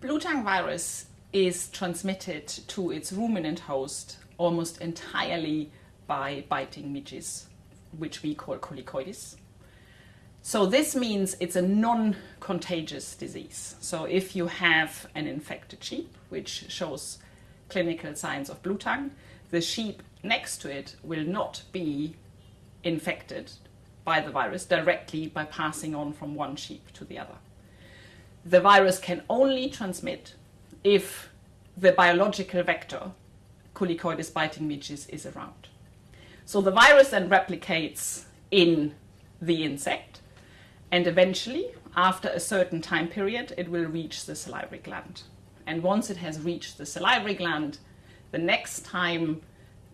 Blue tongue virus is transmitted to its ruminant host almost entirely by biting midges, which we call colicoides. So this means it's a non-contagious disease. So if you have an infected sheep, which shows clinical signs of blue tongue, the sheep next to it will not be infected by the virus directly by passing on from one sheep to the other. The virus can only transmit if the biological vector, Colicoides biting midges, is around. So the virus then replicates in the insect and eventually, after a certain time period, it will reach the salivary gland. And once it has reached the salivary gland, the next time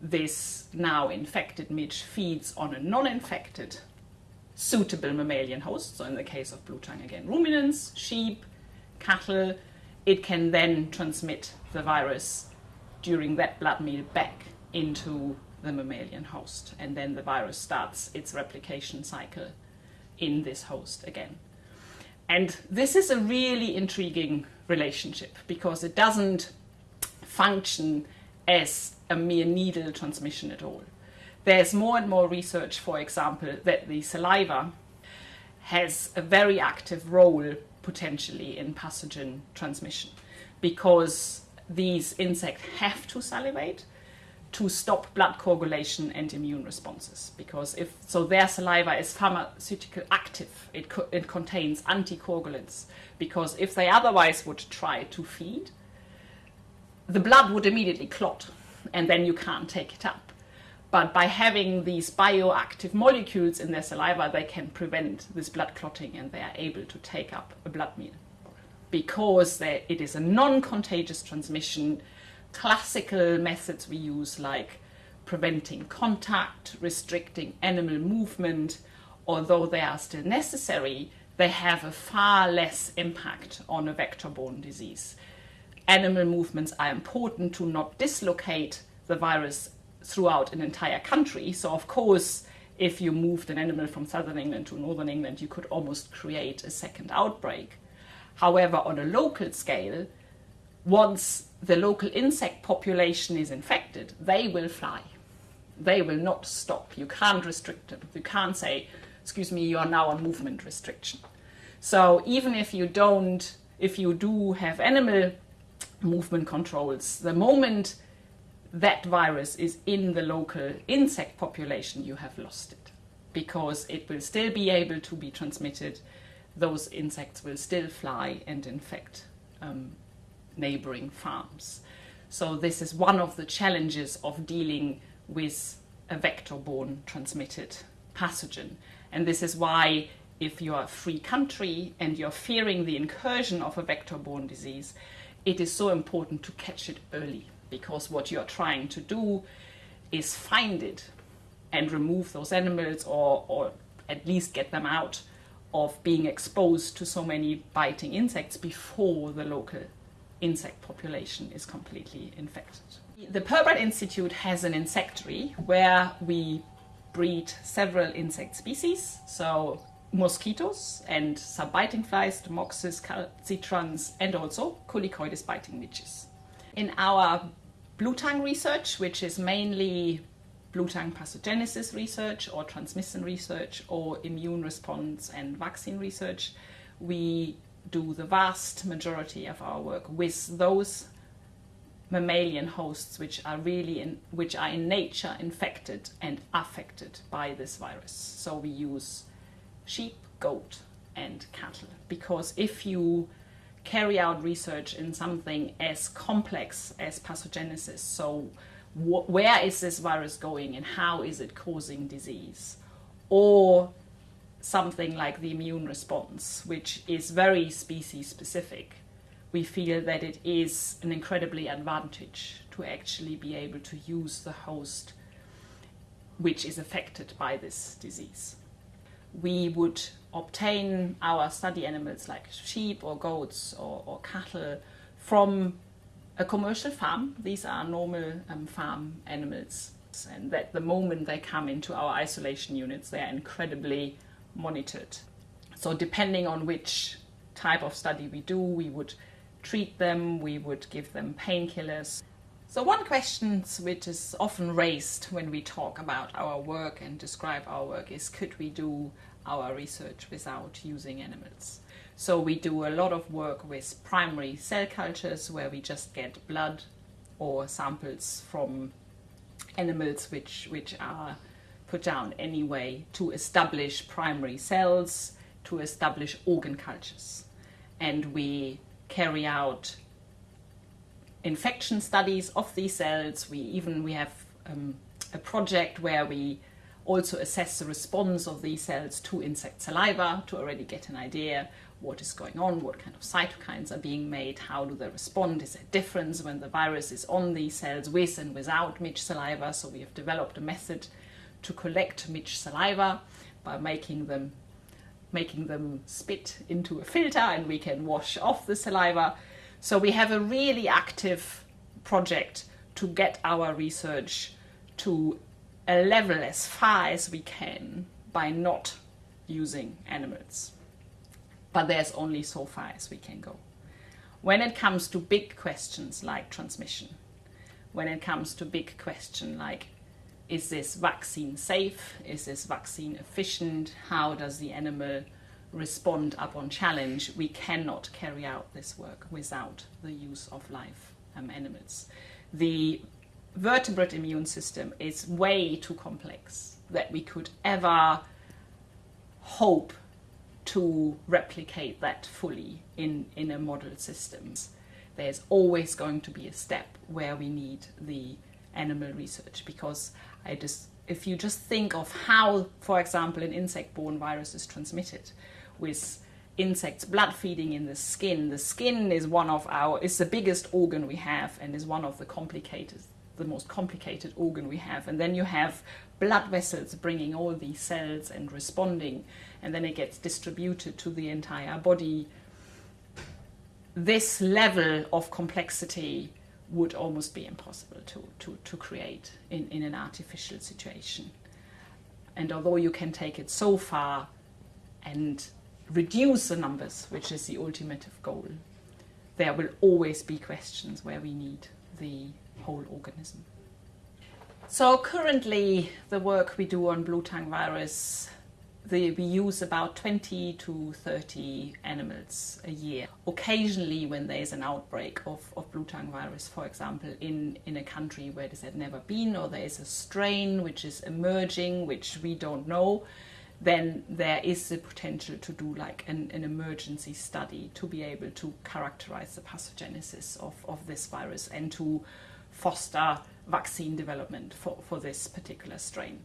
this now infected midge feeds on a non-infected suitable mammalian host, so in the case of blue tongue again, ruminants, sheep, cattle, it can then transmit the virus during that blood meal back into the mammalian host. And then the virus starts its replication cycle in this host again. And this is a really intriguing relationship because it doesn't function as a mere needle transmission at all. There's more and more research, for example, that the saliva has a very active role potentially in pathogen transmission because these insects have to salivate to stop blood coagulation and immune responses because if so their saliva is pharmaceutical active. It, co it contains anticoagulants because if they otherwise would try to feed the blood would immediately clot and then you can't take it up but by having these bioactive molecules in their saliva they can prevent this blood clotting and they are able to take up a blood meal because it is a non-contagious transmission classical methods we use like preventing contact, restricting animal movement, although they are still necessary, they have a far less impact on a vector-borne disease. Animal movements are important to not dislocate the virus throughout an entire country. So of course, if you moved an animal from southern England to northern England, you could almost create a second outbreak. However, on a local scale, once the local insect population is infected, they will fly. They will not stop. You can't restrict them. You can't say, excuse me, you are now on movement restriction. So even if you don't, if you do have animal movement controls, the moment that virus is in the local insect population, you have lost it because it will still be able to be transmitted. Those insects will still fly and infect um, neighboring farms. So this is one of the challenges of dealing with a vector-borne transmitted pathogen. And this is why if you're a free country and you're fearing the incursion of a vector-borne disease, it is so important to catch it early because what you're trying to do is find it and remove those animals or, or at least get them out of being exposed to so many biting insects before the local insect population is completely infected. The Pirbright Institute has an insectary where we breed several insect species, so mosquitoes and some biting flies, Demoxys, calcitrans, and also Colicoides biting midges. In our blue tongue research, which is mainly blue tongue pathogenesis research or transmission research or immune response and vaccine research, we do the vast majority of our work with those mammalian hosts which are really in which are in nature infected and affected by this virus. So we use sheep, goat and cattle because if you carry out research in something as complex as pathogenesis, so wh where is this virus going and how is it causing disease, or something like the immune response, which is very species specific, we feel that it is an incredibly advantage to actually be able to use the host which is affected by this disease. We would obtain our study animals like sheep or goats or, or cattle from a commercial farm. These are normal um, farm animals and that the moment they come into our isolation units they are incredibly monitored. So depending on which type of study we do, we would treat them, we would give them painkillers. So one question which is often raised when we talk about our work and describe our work is could we do our research without using animals? So we do a lot of work with primary cell cultures where we just get blood or samples from animals which, which are put down anyway to establish primary cells, to establish organ cultures. And we carry out infection studies of these cells. We even we have um, a project where we also assess the response of these cells to insect saliva to already get an idea what is going on, what kind of cytokines are being made, how do they respond, is there a difference when the virus is on these cells with and without midge saliva. So we have developed a method to collect midge saliva by making them making them spit into a filter and we can wash off the saliva. So we have a really active project to get our research to a level as far as we can by not using animals. But there's only so far as we can go. When it comes to big questions like transmission, when it comes to big question like is this vaccine safe? Is this vaccine efficient? How does the animal respond upon challenge? We cannot carry out this work without the use of live um, animals. The vertebrate immune system is way too complex that we could ever hope to replicate that fully in, in a model systems. There's always going to be a step where we need the animal research because I just if you just think of how, for example, an insect-borne virus is transmitted with insects blood feeding in the skin. The skin is one of our, is the biggest organ we have and is one of the complicated, the most complicated organ we have. And then you have blood vessels bringing all these cells and responding, and then it gets distributed to the entire body. This level of complexity would almost be impossible to, to, to create in, in an artificial situation. And although you can take it so far and reduce the numbers, which is the ultimate goal, there will always be questions where we need the whole organism. So currently the work we do on blue tongue virus the, we use about 20 to 30 animals a year. Occasionally when there's an outbreak of, of blue tongue virus, for example, in, in a country where this had never been or there is a strain which is emerging, which we don't know, then there is the potential to do like an, an emergency study to be able to characterize the pathogenesis of, of this virus and to foster vaccine development for, for this particular strain.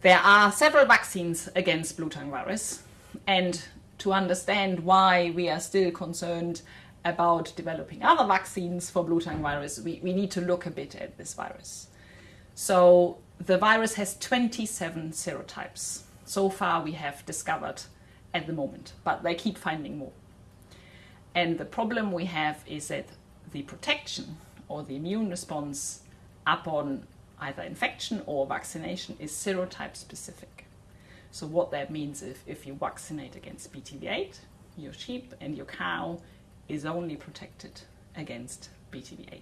There are several vaccines against blue tongue virus and to understand why we are still concerned about developing other vaccines for blue tongue virus, we, we need to look a bit at this virus. So the virus has 27 serotypes. So far we have discovered at the moment, but they keep finding more. And the problem we have is that the protection or the immune response upon either infection or vaccination is serotype specific. So what that means is if you vaccinate against BTV8, your sheep and your cow is only protected against BTV8.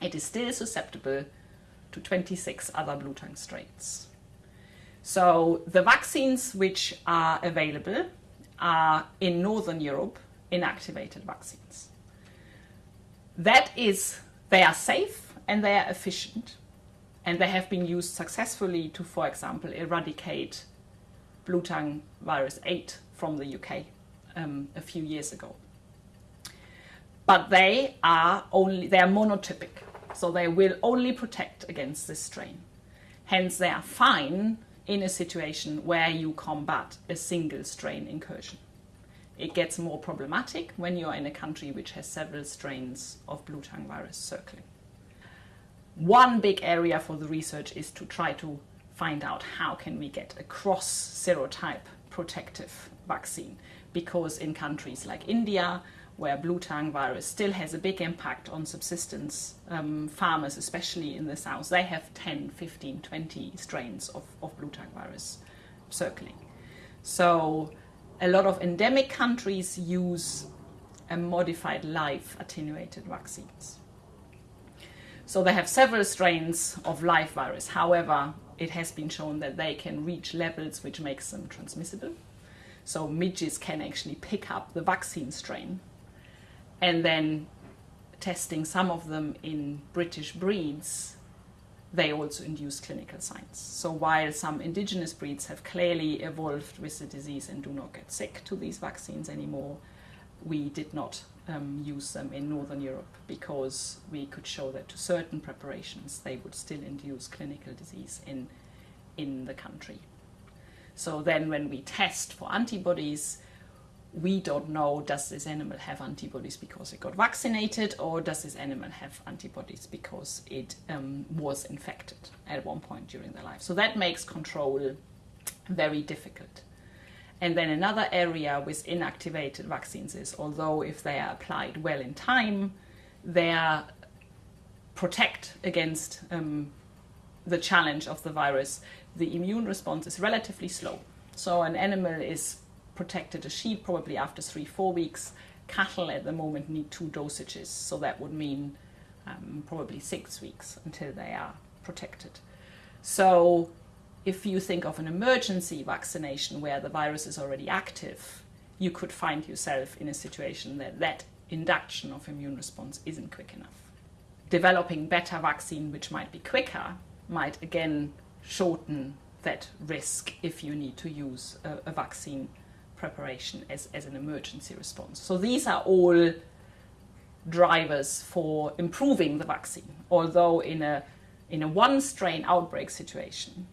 It is still susceptible to 26 other blue tongue strains. So the vaccines which are available are in Northern Europe inactivated vaccines. That is, they are safe and they are efficient and they have been used successfully to, for example, eradicate blue tongue virus 8 from the UK um, a few years ago. But they are only, they are monotypic, so they will only protect against this strain. Hence, they are fine in a situation where you combat a single strain incursion. It gets more problematic when you're in a country which has several strains of blue tongue virus circling. One big area for the research is to try to find out how can we get a cross serotype protective vaccine because in countries like India where blue tongue virus still has a big impact on subsistence um, farmers especially in the south they have 10 15 20 strains of, of blue tongue virus circling so a lot of endemic countries use a modified live attenuated vaccines. So they have several strains of live virus. However, it has been shown that they can reach levels which makes them transmissible. So midges can actually pick up the vaccine strain. And then testing some of them in British breeds, they also induce clinical signs. So while some indigenous breeds have clearly evolved with the disease and do not get sick to these vaccines anymore, we did not um, use them in Northern Europe because we could show that to certain preparations they would still induce clinical disease in, in the country. So then when we test for antibodies, we don't know does this animal have antibodies because it got vaccinated or does this animal have antibodies because it um, was infected at one point during their life. So that makes control very difficult. And then another area with inactivated vaccines is although if they are applied well in time, they are protect against um, the challenge of the virus, the immune response is relatively slow. So an animal is protected, a sheep probably after three, four weeks. Cattle at the moment need two dosages, so that would mean um, probably six weeks until they are protected. So if you think of an emergency vaccination where the virus is already active, you could find yourself in a situation that that induction of immune response isn't quick enough. Developing better vaccine, which might be quicker, might again shorten that risk if you need to use a, a vaccine preparation as, as an emergency response. So these are all drivers for improving the vaccine, although in a, in a one strain outbreak situation,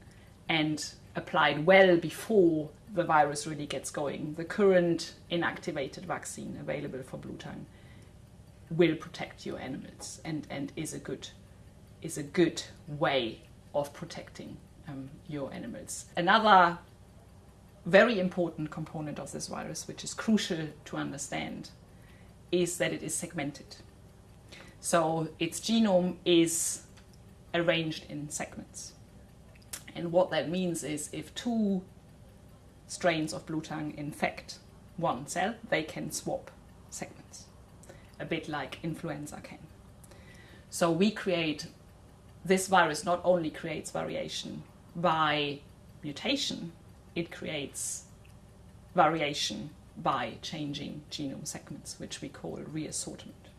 and applied well before the virus really gets going. The current inactivated vaccine available for blue tongue will protect your animals and, and is a good is a good way of protecting um, your animals. Another very important component of this virus, which is crucial to understand, is that it is segmented. So its genome is arranged in segments. And what that means is if two strains of blue tongue infect one cell, they can swap segments, a bit like influenza can. So we create, this virus not only creates variation by mutation, it creates variation by changing genome segments, which we call reassortment.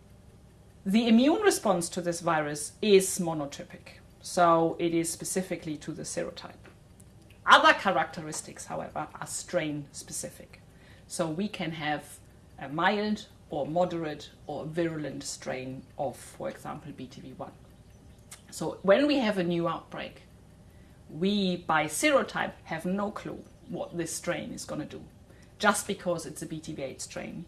The immune response to this virus is monotypic. So it is specifically to the serotype. Other characteristics, however, are strain specific. So we can have a mild or moderate or virulent strain of, for example, BTV1. So when we have a new outbreak, we, by serotype, have no clue what this strain is going to do. Just because it's a BTV8 strain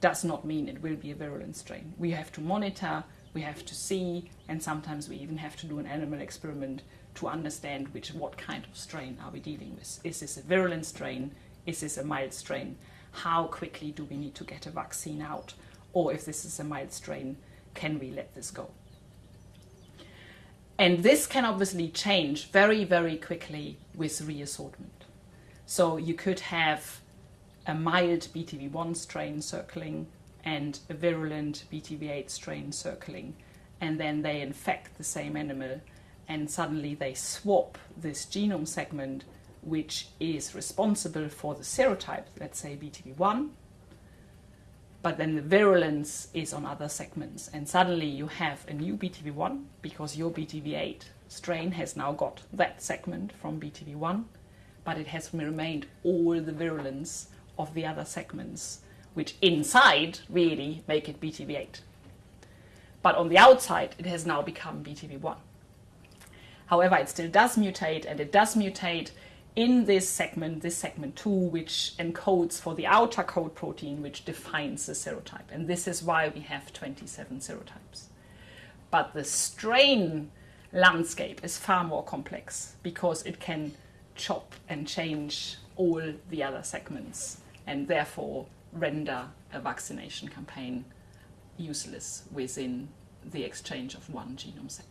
does not mean it will be a virulent strain. We have to monitor we have to see, and sometimes we even have to do an animal experiment to understand which what kind of strain are we dealing with. Is this a virulent strain? Is this a mild strain? How quickly do we need to get a vaccine out? Or if this is a mild strain, can we let this go? And this can obviously change very, very quickly with reassortment. So you could have a mild BTV1 strain circling and a virulent BTV8 strain circling, and then they infect the same animal, and suddenly they swap this genome segment, which is responsible for the serotype, let's say BTV1, but then the virulence is on other segments, and suddenly you have a new BTV1 because your BTV8 strain has now got that segment from BTV1, but it has remained all the virulence of the other segments which inside really make it BTV8. But on the outside, it has now become BTV1. However, it still does mutate, and it does mutate in this segment, this segment 2, which encodes for the outer code protein, which defines the serotype. And this is why we have 27 serotypes. But the strain landscape is far more complex because it can chop and change all the other segments and therefore render a vaccination campaign useless within the exchange of one genome segment.